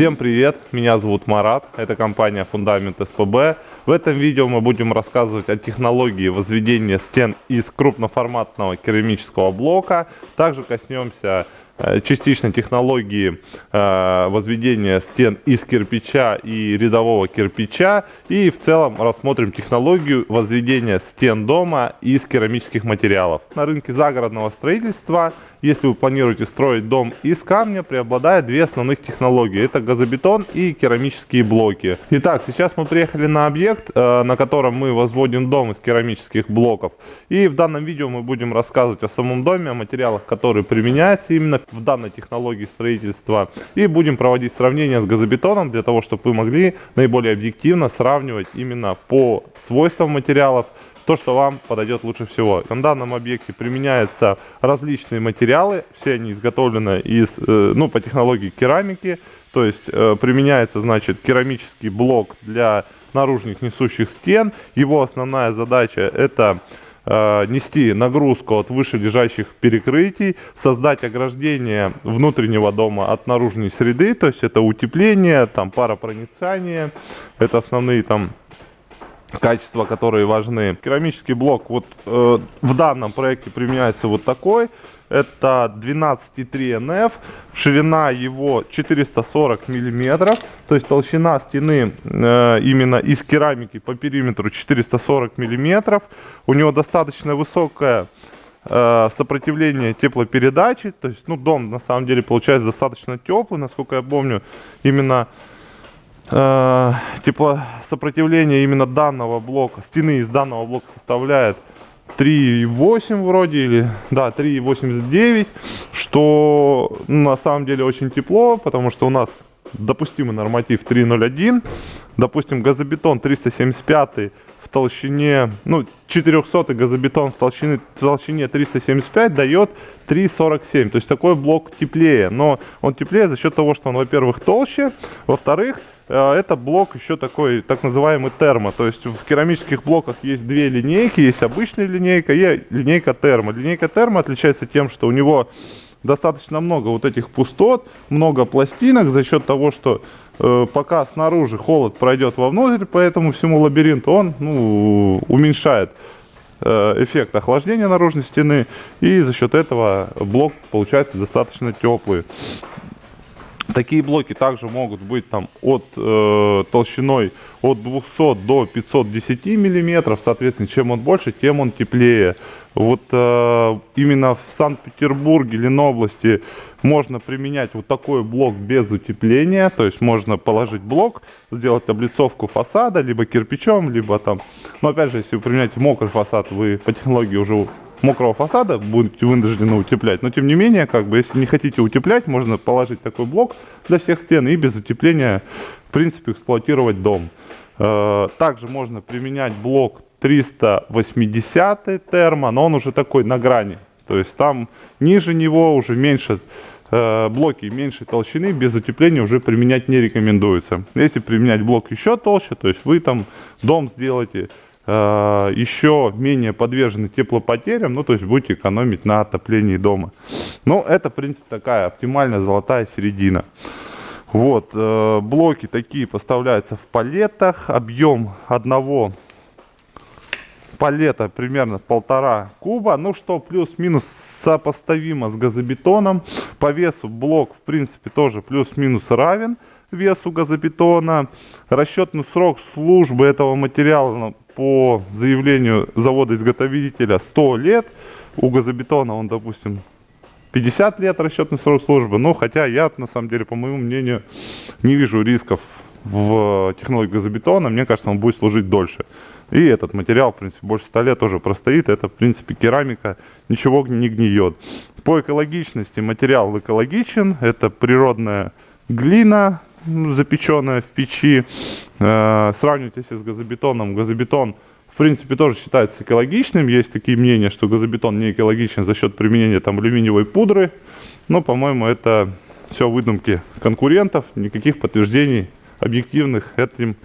Всем привет, меня зовут Марат, это компания Фундамент СПБ. В этом видео мы будем рассказывать о технологии возведения стен из крупноформатного керамического блока. Также коснемся Э, частично технологии э, возведения стен из кирпича и рядового кирпича. И в целом рассмотрим технологию возведения стен дома из керамических материалов. На рынке загородного строительства, если вы планируете строить дом из камня, преобладает две основных технологии. Это газобетон и керамические блоки. Итак, сейчас мы приехали на объект, э, на котором мы возводим дом из керамических блоков. И в данном видео мы будем рассказывать о самом доме, о материалах, которые применяются именно в данной технологии строительства. И будем проводить сравнение с газобетоном, для того, чтобы вы могли наиболее объективно сравнивать именно по свойствам материалов, то, что вам подойдет лучше всего. На данном объекте применяются различные материалы, все они изготовлены из, э, ну, по технологии керамики, то есть э, применяется, значит, керамический блок для наружных несущих стен. Его основная задача это Э, нести нагрузку от вышележащих перекрытий, создать ограждение внутреннего дома от наружной среды, то есть это утепление, там паропроницание, это основные там качества, которые важны. Керамический блок вот э, в данном проекте применяется вот такой. Это 12,3 NF, ширина его 440 миллиметров, то есть толщина стены э, именно из керамики по периметру 440 миллиметров. У него достаточно высокое э, сопротивление теплопередачи, то есть ну дом на самом деле получается достаточно теплый, насколько я помню, именно э, теплосопротивление именно данного блока, стены из данного блока составляет 3,8 вроде, или, да, 3,89, что на самом деле очень тепло, потому что у нас допустимый норматив 3,01, допустим, газобетон 375 в толщине, ну, 400 газобетон в толщине, в толщине 375 дает 3,47, то есть такой блок теплее, но он теплее за счет того, что он, во-первых, толще, во-вторых, это блок еще такой, так называемый термо. То есть в керамических блоках есть две линейки. Есть обычная линейка и линейка термо. Линейка термо отличается тем, что у него достаточно много вот этих пустот, много пластинок за счет того, что э, пока снаружи холод пройдет вовнутрь по этому всему лабиринту, он ну, уменьшает э, эффект охлаждения наружной стены и за счет этого блок получается достаточно теплый. Такие блоки также могут быть там от э, толщиной от 200 до 510 миллиметров. Соответственно, чем он больше, тем он теплее. Вот э, именно в Санкт-Петербурге, Ленобласти можно применять вот такой блок без утепления. То есть можно положить блок, сделать облицовку фасада, либо кирпичом, либо там... Но опять же, если вы применяете мокрый фасад, вы по технологии уже мокрого фасада будете вынуждены утеплять. Но тем не менее, как бы, если не хотите утеплять, можно положить такой блок для всех стен и без утепления, в принципе, эксплуатировать дом. Э, также можно применять блок 380 термо, но он уже такой на грани. То есть там ниже него уже меньше э, блоки меньшей толщины без утепления уже применять не рекомендуется. Если применять блок еще толще, то есть вы там дом сделаете еще менее подвержены теплопотерям, ну то есть будете экономить на отоплении дома. Ну это в принципе такая оптимальная золотая середина. Вот, э, блоки такие поставляются в палетах, объем одного палета примерно полтора куба, ну что плюс-минус сопоставимо с газобетоном. По весу блок в принципе тоже плюс-минус равен весу газобетона. Расчетный срок службы этого материала по заявлению завода-изготовителя 100 лет. У газобетона он, допустим, 50 лет расчетный срок службы. Но хотя я, на самом деле, по моему мнению, не вижу рисков в технологии газобетона. Мне кажется, он будет служить дольше. И этот материал, в принципе, больше 100 лет тоже простоит. Это, в принципе, керамика, ничего не гниет. По экологичности материал экологичен. Это природная глина, запеченная в печи. Э, сравнивать если с газобетоном, газобетон в принципе тоже считается экологичным. Есть такие мнения, что газобетон не экологичен за счет применения там алюминиевой пудры. Но, по-моему, это все выдумки конкурентов. Никаких подтверждений объективных этим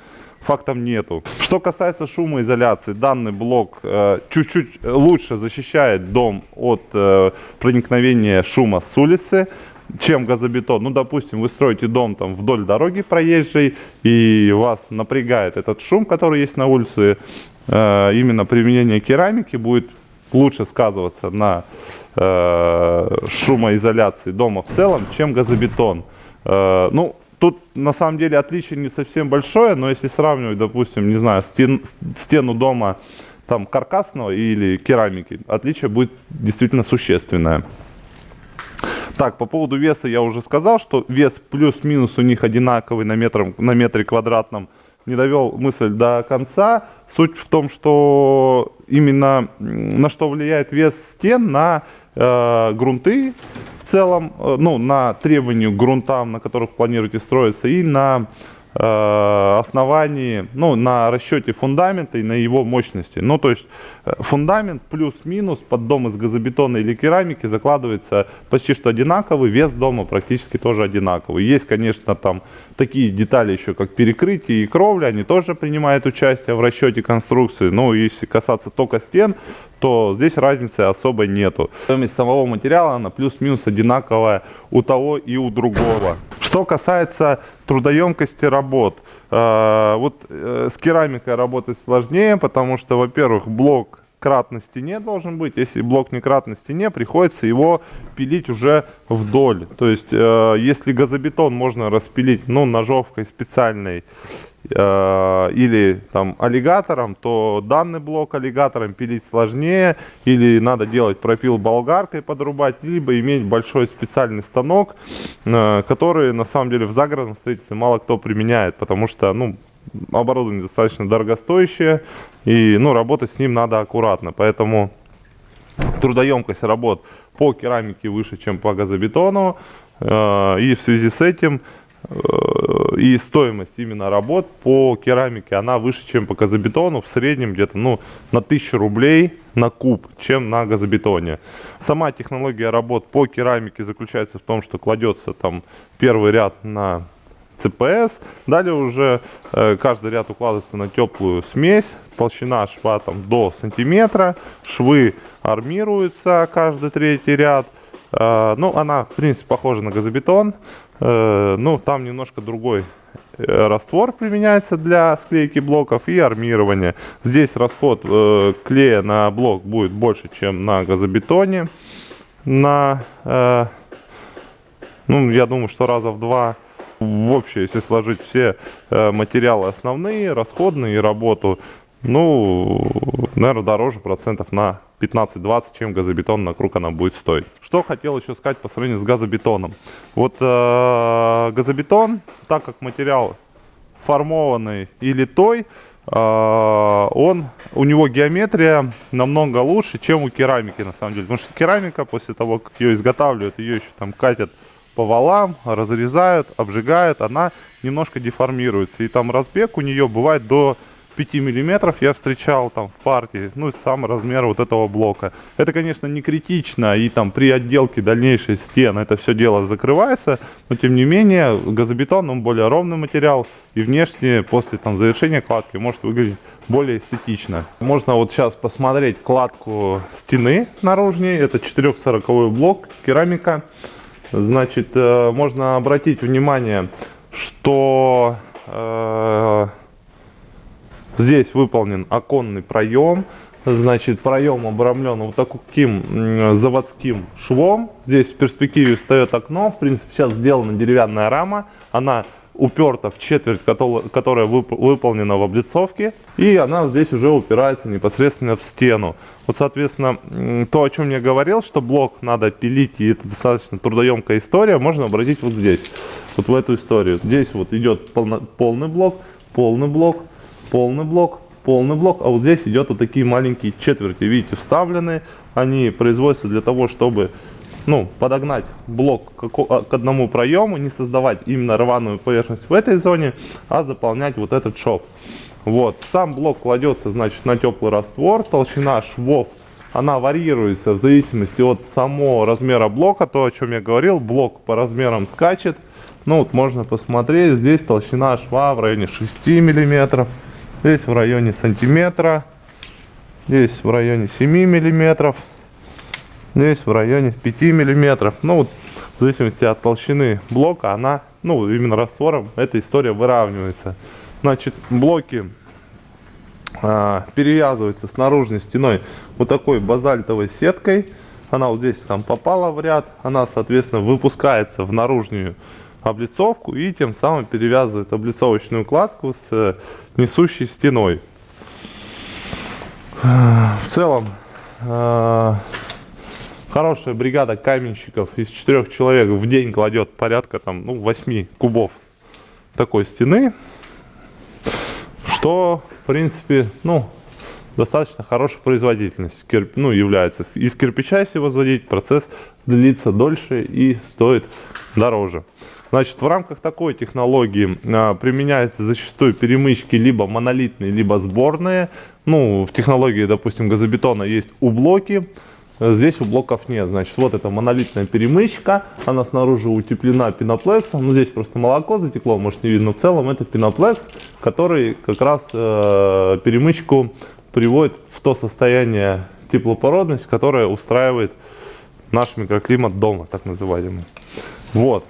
фактом нету. Что касается шумоизоляции, данный блок э, чуть-чуть э, лучше защищает дом от э, проникновения шума с улицы. Чем газобетон. Ну, допустим, вы строите дом там вдоль дороги проезжей, и вас напрягает этот шум, который есть на улице. Э, именно применение керамики будет лучше сказываться на э, шумоизоляции дома в целом, чем газобетон. Э, ну, тут на самом деле отличие не совсем большое, но если сравнивать, допустим, не знаю, стен, стену дома там каркасного или керамики, отличие будет действительно существенное. Так, по поводу веса я уже сказал, что вес плюс-минус у них одинаковый на, метр, на метре квадратном. Не довел мысль до конца. Суть в том, что именно на что влияет вес стен, на э, грунты в целом, э, ну, на требования к грунтам, на которых планируете строиться, и на основании, ну, на расчете фундамента и на его мощности. Ну, то есть э, фундамент плюс-минус под дом из газобетона или керамики закладывается почти что одинаковый, вес дома практически тоже одинаковый. Есть, конечно, там такие детали еще, как перекрытие и кровля, они тоже принимают участие в расчете конструкции. Но если касаться только стен, то здесь разницы особой нету. Стоимость самого материала, она плюс-минус одинаковая у того и у другого. Что касается трудоемкости работ, э, вот э, с керамикой работать сложнее, потому что, во-первых, блок крат на стене должен быть. Если блок не крат на стене, приходится его пилить уже вдоль. То есть, э, если газобетон можно распилить, ну, ножовкой специальной, Э, или там аллигатором, то данный блок аллигатором пилить сложнее, или надо делать пропил болгаркой подрубать, либо иметь большой специальный станок, э, который на самом деле в загородном строительстве мало кто применяет, потому что ну, оборудование достаточно дорогостоящее, и ну, работать с ним надо аккуратно, поэтому трудоемкость работ по керамике выше, чем по газобетону, э, и в связи с этим Э, и стоимость именно работ по керамике, она выше, чем по газобетону, в среднем где-то ну, на 1000 рублей на куб, чем на газобетоне. Сама технология работ по керамике заключается в том, что кладется там первый ряд на ЦПС, далее уже э, каждый ряд укладывается на теплую смесь, толщина шва там до сантиметра, швы армируются каждый третий ряд, э, ну она в принципе похожа на газобетон, Э, ну, там немножко другой раствор применяется для склейки блоков и армирования. Здесь расход клея на блок будет больше, чем на газобетоне. На, ну, я думаю, что раза в два. В общем, если сложить все э, материалы основные, расходные и работу, ну, наверное, дороже процентов на 15-20, чем газобетон на круг она будет стоить. Что хотел еще сказать по сравнению с газобетоном. Вот э, газобетон, так как материал формованный и литой, э, он, у него геометрия намного лучше, чем у керамики на самом деле. Потому что керамика, после того, как ее изготавливают, ее еще там катят по валам, разрезают, обжигают, она немножко деформируется. И там разбег у нее бывает до 5 миллиметров я встречал там в партии, ну, сам размер вот этого блока. Это, конечно, не критично, и там при отделке дальнейшей стен это все дело закрывается, но тем не менее газобетон, он более ровный материал, и внешне после там завершения кладки может выглядеть более эстетично. Можно вот сейчас посмотреть кладку стены наружней, это 440 блок, керамика. Значит, э, можно обратить внимание, что... Э, Здесь выполнен оконный проем. Значит, проем обрамлен вот таким заводским швом. Здесь в перспективе встает окно. В принципе, сейчас сделана деревянная рама. Она уперта в четверть, которая выполнена в облицовке. И она здесь уже упирается непосредственно в стену. Вот, соответственно, то, о чем я говорил, что блок надо пилить, и это достаточно трудоемкая история, можно обратить вот здесь. Вот в эту историю. Здесь вот идет полный блок, полный блок, полный блок, полный блок, а вот здесь идет вот такие маленькие четверти, видите, вставлены. Они производятся для того, чтобы ну, подогнать блок а, к одному проему, не создавать именно рваную поверхность в этой зоне, а заполнять вот этот шов. Вот, сам блок кладется, значит, на теплый раствор, толщина швов, она варьируется в зависимости от самого размера блока, то, о чем я говорил, блок по размерам скачет. Ну, вот можно посмотреть, здесь толщина шва в районе 6 миллиметров здесь в районе сантиметра, здесь в районе 7 миллиметров, здесь в районе 5 миллиметров. Ну вот в зависимости от толщины блока, она, ну, именно раствором, эта история выравнивается. Значит, блоки а, перевязываются с наружной стеной вот такой базальтовой сеткой. Она вот здесь там попала в ряд, она, соответственно, выпускается в наружную облицовку и тем самым перевязывает облицовочную кладку с э, несущей стеной. В целом, э, хорошая бригада каменщиков из четырех человек в день кладет порядка там, ну, 8 кубов такой стены, что, в принципе, ну, достаточно хорошая производительность кирп, ну, является. Из кирпича, если возводить, процесс длится дольше и стоит дороже. Значит, в рамках такой технологии а, применяются зачастую перемычки либо монолитные, либо сборные. Ну, в технологии, допустим, газобетона есть ублоки, Здесь у блоков нет. Значит, вот это монолитная перемычка. Она снаружи утеплена пеноплексом. Ну, здесь просто молоко затекло, может не видно. В целом это пеноплекс, который как раз э, перемычку приводит в то состояние теплопородность, которое устраивает наш микроклимат дома, так называемый. Вот.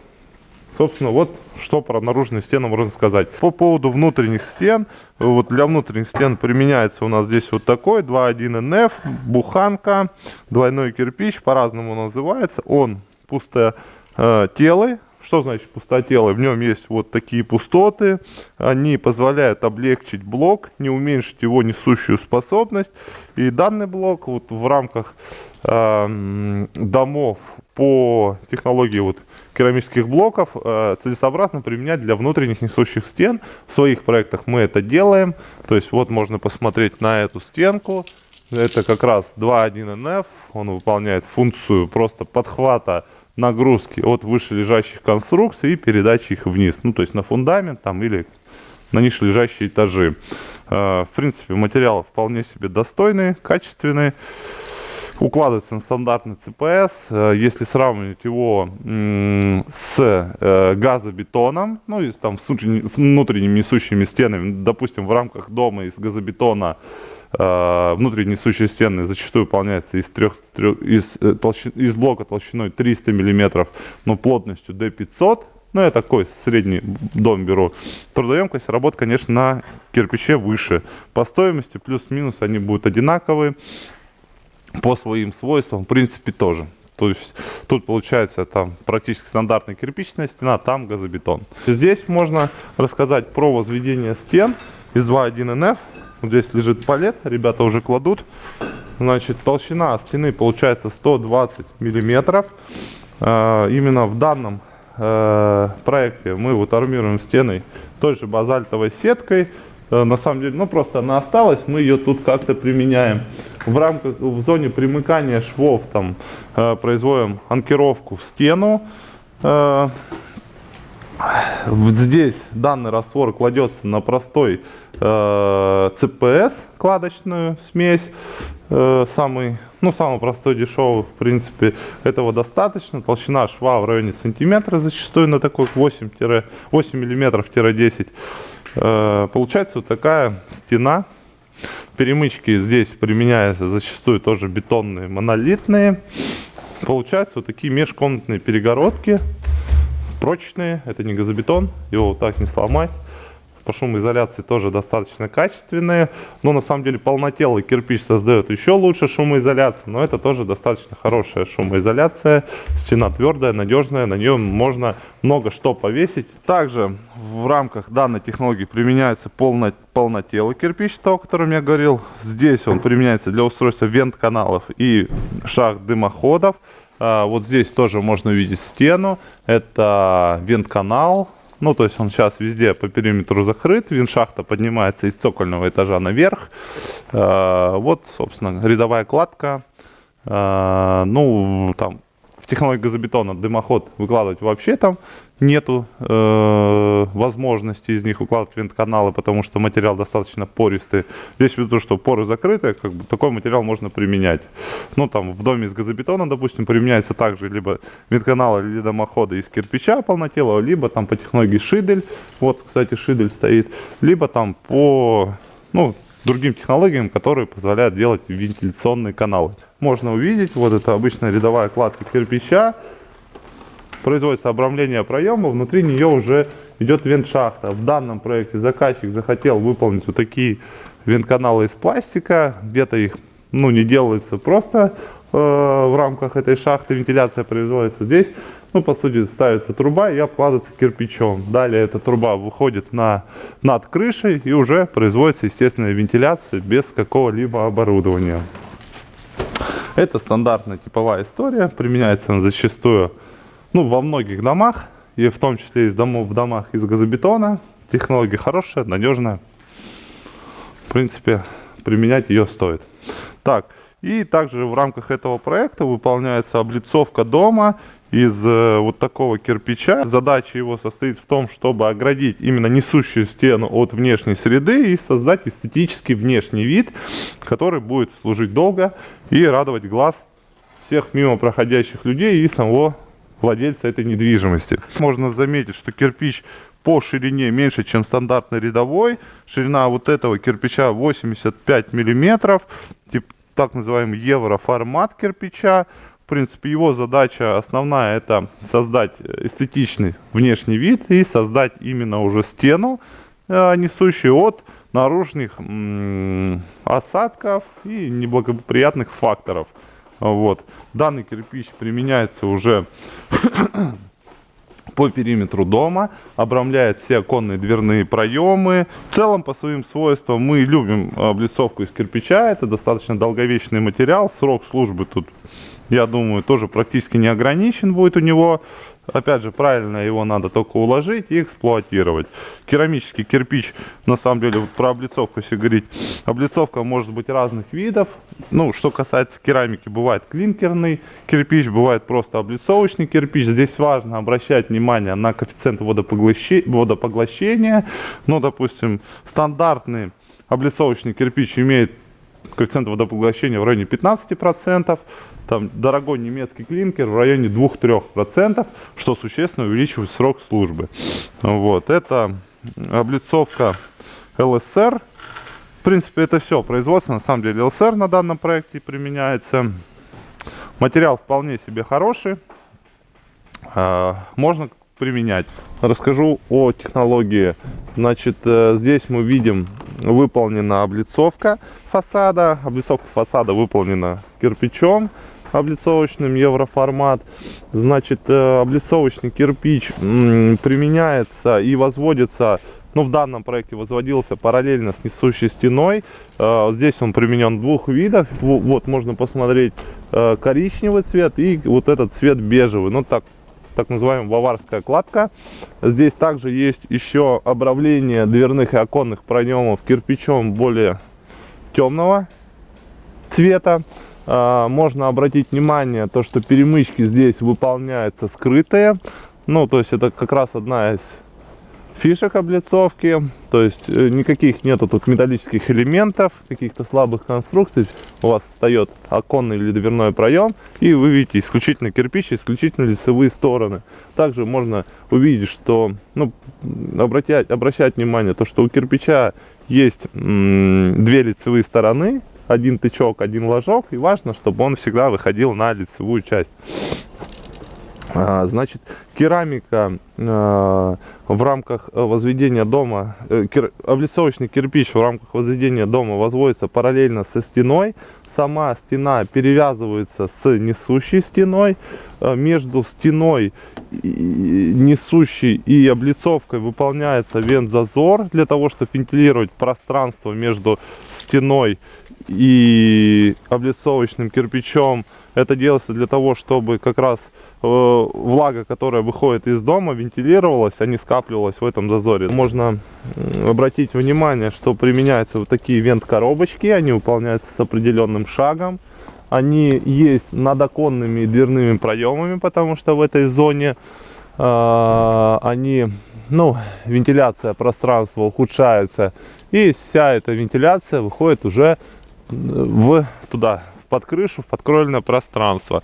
Собственно, вот что про наружные стены можно сказать. По поводу внутренних стен, вот для внутренних стен применяется у нас здесь вот такой 2.1 НФ, буханка, двойной кирпич, по-разному называется. Он пустотелый, что значит пустотелый? В нем есть вот такие пустоты. Они позволяют облегчить блок, не уменьшить его несущую способность. И данный блок вот в рамках э, домов по технологии вот керамических блоков э, целесообразно применять для внутренних несущих стен. В своих проектах мы это делаем. То есть вот можно посмотреть на эту стенку. Это как раз 2.1 NF. Он выполняет функцию просто подхвата нагрузки от вышележащих конструкций и передачи их вниз. Ну, то есть на фундамент там или на ниже лежащие этажи. Э, в принципе, материалы вполне себе достойные, качественные. Укладывается на стандартный ЦПС. Э, если сравнивать его с э, газобетоном, ну и там с внутренними несущими стенами, допустим, в рамках дома из газобетона Э, внутренние несущие стены зачастую выполняются из, трех, трех, из, толщи, из блока толщиной 300 мм, но плотностью D500. Ну, я такой средний дом беру. Трудоемкость работ, конечно, на кирпиче выше. По стоимости плюс-минус они будут одинаковые. По своим свойствам, в принципе, тоже. То есть тут получается там практически стандартная кирпичная стена, там газобетон. Здесь можно рассказать про возведение стен из 2.1 NF. Здесь лежит палет, ребята уже кладут. Значит, толщина стены получается 120 миллиметров. А, именно в данном э, проекте мы вот армируем стеной той же базальтовой сеткой. Э, на самом деле, ну просто она осталась, мы ее тут как-то применяем. В рамках, в зоне примыкания швов там э, производим анкировку в стену. Здесь данный раствор кладется на простой э, CPS, кладочную смесь, э, самый, ну, самый простой, дешевый, в принципе, этого достаточно. Толщина шва в районе сантиметра зачастую на такой 8, 8 миллиметров-10. Э, получается вот такая стена. Перемычки здесь применяются зачастую тоже бетонные, монолитные. Получаются вот такие межкомнатные перегородки прочные, это не газобетон, его вот так не сломать. По шумоизоляции тоже достаточно качественные, но на самом деле полнотелый кирпич создает еще лучше шумоизоляцию, но это тоже достаточно хорошая шумоизоляция. Стена твердая, надежная, на нее можно много что повесить. Также в рамках данной технологии применяется полно, полнотелый кирпич, то, о котором я говорил. Здесь он применяется для устройства вент-каналов и шахт дымоходов. А, вот здесь тоже можно увидеть стену. Это вент-канал. Ну, то есть он сейчас везде по периметру закрыт. Виншахта поднимается из цокольного этажа наверх. А, вот, собственно, рядовая кладка. А, ну, там технологии газобетона дымоход выкладывать вообще там нету э, возможности из них укладывать винт-каналы, потому что материал достаточно пористый. Здесь ввиду, что поры закрыты, как бы такой материал можно применять. Ну, там, в доме из газобетона, допустим, применяется также либо винт-каналы, либо дымоходы из кирпича полнотелого, либо там по технологии шидель, вот, кстати, шидель стоит, либо там по, ну, другим технологиям, которые позволяют делать вентиляционные каналы. Можно увидеть, вот это обычная рядовая кладка кирпича. производится обрамление проема, внутри нее уже идет вент-шахта. В данном проекте заказчик захотел выполнить вот такие вент-каналы из пластика, где-то их ну, не делается просто э, в рамках этой шахты, вентиляция производится здесь. Ну, по сути, ставится труба и обкладывается кирпичом. Далее эта труба выходит на, над крышей и уже производится естественная вентиляция без какого-либо оборудования. Это стандартная типовая история, применяется она зачастую ну, во многих домах, и в том числе из домов в домах из газобетона. Технология хорошая, надежная. В принципе, применять ее стоит. Так, и также в рамках этого проекта выполняется облицовка дома из э, вот такого кирпича. Задача его состоит в том, чтобы оградить именно несущую стену от внешней среды и создать эстетический внешний вид, который будет служить долго и радовать глаз всех мимо проходящих людей и самого владельца этой недвижимости. Можно заметить, что кирпич по ширине меньше, чем стандартный рядовой. Ширина вот этого кирпича 85 миллиметров, тип, так называемый евроформат кирпича. В принципе, его задача основная это создать эстетичный внешний вид и создать именно уже стену, э, несущую от наружных осадков и неблагоприятных факторов. Вот. Данный кирпич применяется уже по периметру дома, обрамляет все оконные дверные проемы. В целом, по своим свойствам, мы любим облицовку из кирпича. Это достаточно долговечный материал. Срок службы тут я думаю, тоже практически не ограничен будет у него. Опять же, правильно его надо только уложить и эксплуатировать. Керамический кирпич, на самом деле, вот про облицовку, если говорить, облицовка может быть разных видов. Ну, что касается керамики, бывает клинкерный кирпич, бывает просто облицовочный кирпич. Здесь важно обращать внимание на коэффициент водопоглощения. Ну, допустим, стандартный облицовочный кирпич имеет коэффициент водопоглощения в районе 15%. Там дорогой немецкий клинкер в районе 2-3%, что существенно увеличивает срок службы. Вот, это облицовка ЛСР. В принципе, это все производство. На самом деле ЛСР на данном проекте применяется. Материал вполне себе хороший. А, можно применять. Расскажу о технологии. Значит, э, здесь мы видим выполнена облицовка фасада. Облицовка фасада выполнена кирпичом облицовочным евроформат. Значит, э, облицовочный кирпич применяется и возводится ну, в данном проекте возводился параллельно с несущей стеной. Э, здесь он применен двух видов. Вот, можно посмотреть э, коричневый цвет и вот этот цвет бежевый. Ну, так, так называемая баварская кладка. Здесь также есть еще обравление дверных и оконных проемов кирпичом более темного цвета. А, можно обратить внимание, то, что перемычки здесь выполняются скрытые. Ну, то есть это как раз одна из фишек облицовки. То есть э, никаких нету тут металлических элементов, каких-то слабых конструкций. У вас встает оконный или дверной проем, и вы видите исключительно кирпич, исключительно лицевые стороны. Также можно увидеть, что, ну, обратять, обращать внимание, то, что у кирпича есть две лицевые стороны, один тычок, один ложок. И важно, чтобы он всегда выходил на лицевую часть. А, значит, керамика а, в рамках возведения дома, э, облицовочный кирпич в рамках возведения дома возводится параллельно со стеной. Сама стена перевязывается с несущей стеной. А, между стеной несущей и облицовкой выполняется вент-зазор для того, чтобы вентилировать пространство между стеной и облицовочным кирпичом. Это делается для того, чтобы как раз э, влага, которая выходит из дома, вентилировалась, а не скапливалась в этом зазоре. Можно обратить внимание, что применяются вот такие вент-коробочки, они выполняются с определенным шагом. Они есть над оконными дверными проемами, потому что в этой зоне э, они, ну, вентиляция пространства ухудшается. И вся эта вентиляция выходит уже в туда, под крышу, в подкровельное пространство.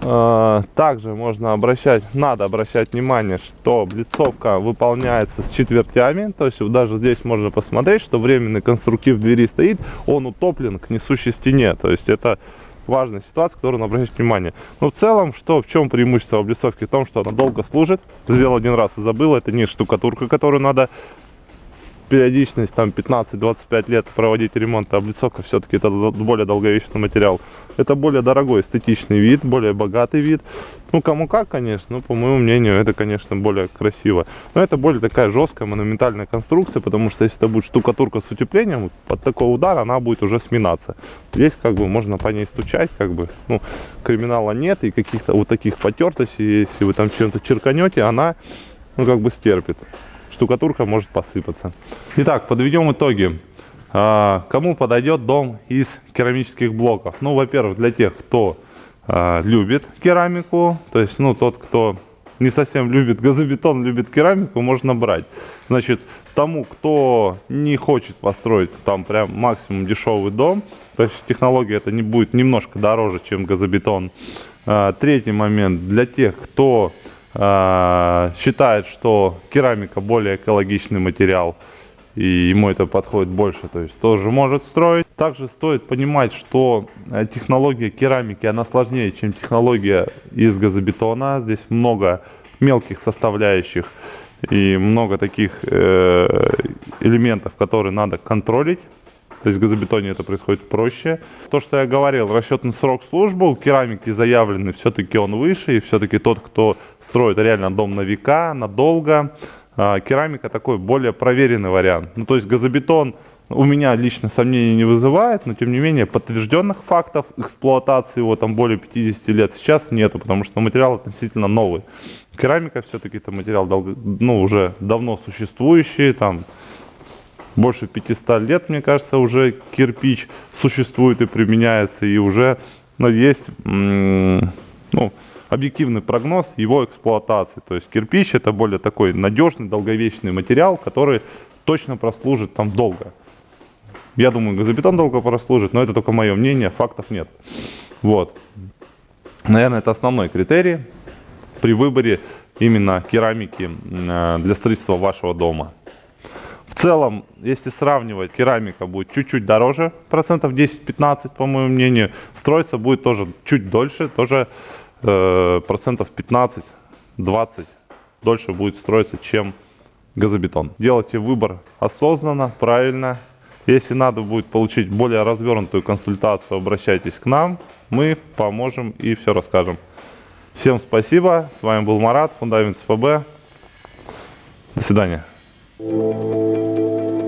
А, также можно обращать, надо обращать внимание, что облицовка выполняется с четвертями. То есть даже здесь можно посмотреть, что временный конструктив двери стоит, он утоплен к несущей стене. То есть это важная ситуация, которую надо обращать внимание. Но в целом, что, в чем преимущество облицовки? В том, что она долго служит. Сделал один раз и забыл. Это не штукатурка, которую надо периодичность там 15-25 лет проводить ремонт, а облицовка все-таки это более долговечный материал. Это более дорогой эстетичный вид, более богатый вид. Ну, кому как, конечно, но по моему мнению, это, конечно, более красиво. Но это более такая жесткая, монументальная конструкция, потому что если это будет штукатурка с утеплением, под такой удар она будет уже сминаться. Здесь как бы можно по ней стучать, как бы, ну, криминала нет, и каких-то вот таких потертостей, если вы там чем-то черканете, она, ну, как бы стерпит штукатурка может посыпаться. Итак, подведем итоги. А, кому подойдет дом из керамических блоков? Ну, во-первых, для тех, кто а, любит керамику, то есть, ну, тот, кто не совсем любит газобетон, любит керамику, можно брать. Значит, тому, кто не хочет построить там прям максимум дешевый дом, то есть технология это не будет немножко дороже, чем газобетон. А, третий момент, для тех, кто считает, что керамика более экологичный материал, и ему это подходит больше, то есть тоже может строить. Также стоит понимать, что э, технология керамики, она сложнее, чем технология из газобетона. Здесь много мелких составляющих и много таких э, элементов, которые надо контролить. То есть в газобетоне это происходит проще. То, что я говорил, расчетный срок службы у керамики заявленный, все-таки он выше. И все-таки тот, кто строит реально дом на века, надолго, а, керамика такой более проверенный вариант. Ну, то есть газобетон у меня лично сомнений не вызывает, но тем не менее подтвержденных фактов эксплуатации его там более 50 лет сейчас нету, потому что материал относительно новый. Керамика все-таки это материал ну, уже давно существующий, там больше 500 лет, мне кажется, уже кирпич существует и применяется, и уже ну, есть ну, объективный прогноз его эксплуатации. То есть кирпич это более такой надежный, долговечный материал, который точно прослужит там долго. Я думаю, газобетон долго прослужит, но это только мое мнение, фактов нет. Вот. Наверное, это основной критерий при выборе именно керамики э, для строительства вашего дома. В целом, если сравнивать, керамика будет чуть-чуть дороже, процентов 10-15, по моему мнению. Строиться будет тоже чуть дольше, тоже э, процентов 15-20 дольше будет строиться, чем газобетон. Делайте выбор осознанно, правильно. Если надо будет получить более развернутую консультацию, обращайтесь к нам. Мы поможем и все расскажем. Всем спасибо. С вами был Марат, Фундамент СПБ. До свидания. Música